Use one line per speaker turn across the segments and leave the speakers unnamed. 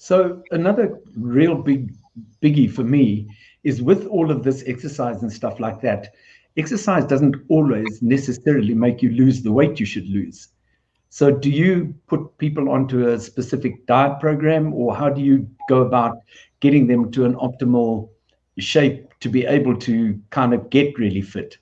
So another real big biggie for me is with all of this exercise and stuff like that, exercise doesn't always necessarily make you lose the weight you should lose. So do you put people onto a specific diet program or how do you go about getting them to an optimal shape to be able to kind of get really fit?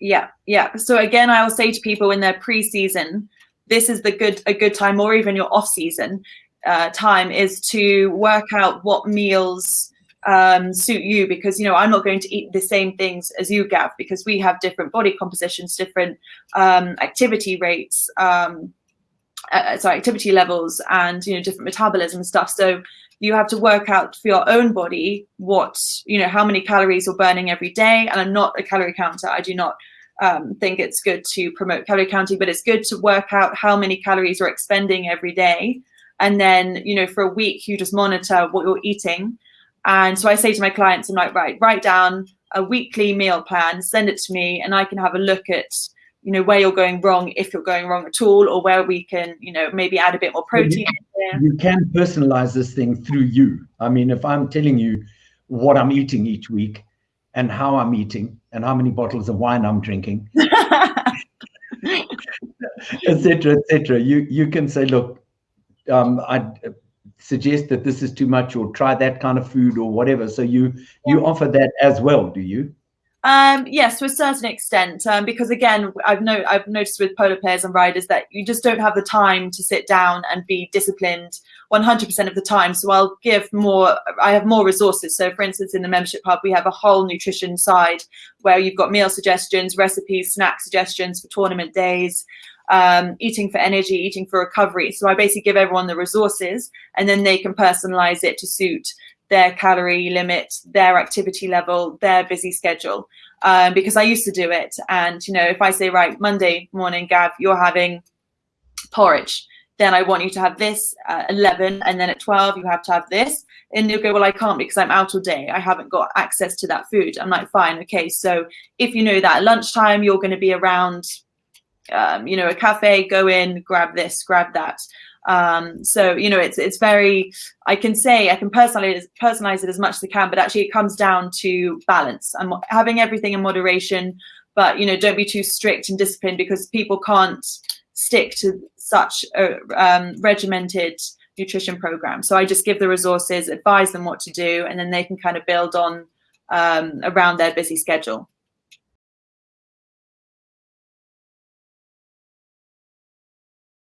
Yeah, yeah. So again, I will say to people in their pre-season, this is the good a good time, or even your off-season uh, time, is to work out what meals um, suit you because you know I'm not going to eat the same things as you, Gav, because we have different body compositions, different um, activity rates, um, uh, sorry, activity levels, and you know different metabolism stuff. So you have to work out for your own body what you know how many calories you're burning every day. And I'm not a calorie counter. I do not um, think it's good to promote calorie counting, but it's good to work out how many calories you're expending every day. And then, you know, for a week, you just monitor what you're eating and so I say to my clients, I'm like, right, write down a weekly meal plan, send it to me, and I can have a look at, you know, where you're going wrong, if you're going wrong at all, or where we can, you know, maybe add a bit more protein.
You, you can personalize this thing through you. I mean, if I'm telling you what I'm eating each week and how I'm eating and how many bottles of wine I'm drinking, etc., etc., you you can say, look, um, I'd suggest that this is too much or try that kind of food or whatever. So you you offer that as well, do you?
Um, yes, to a certain extent, um, because again, I've no, I've noticed with polo players and riders that you just don't have the time to sit down and be disciplined 100% of the time. So I'll give more. I have more resources. So, for instance, in the membership hub, we have a whole nutrition side where you've got meal suggestions, recipes, snack suggestions for tournament days um, eating for energy, eating for recovery. So I basically give everyone the resources and then they can personalize it to suit their calorie limit, their activity level, their busy schedule. Um, because I used to do it. And, you know, if I say, right, Monday morning, Gav, you're having porridge, then I want you to have this at 11 and then at 12 you have to have this. And you'll go, well, I can't because I'm out all day. I haven't got access to that food. I'm like, fine, okay. So if you know that at lunchtime you're going to be around um, you know, a cafe, go in, grab this, grab that. Um, so, you know, it's it's very, I can say, I can personalize, personalize it as much as I can, but actually it comes down to balance and having everything in moderation, but, you know, don't be too strict and disciplined because people can't stick to such a um, regimented nutrition program. So I just give the resources, advise them what to do, and then they can kind of build on um, around their busy schedule.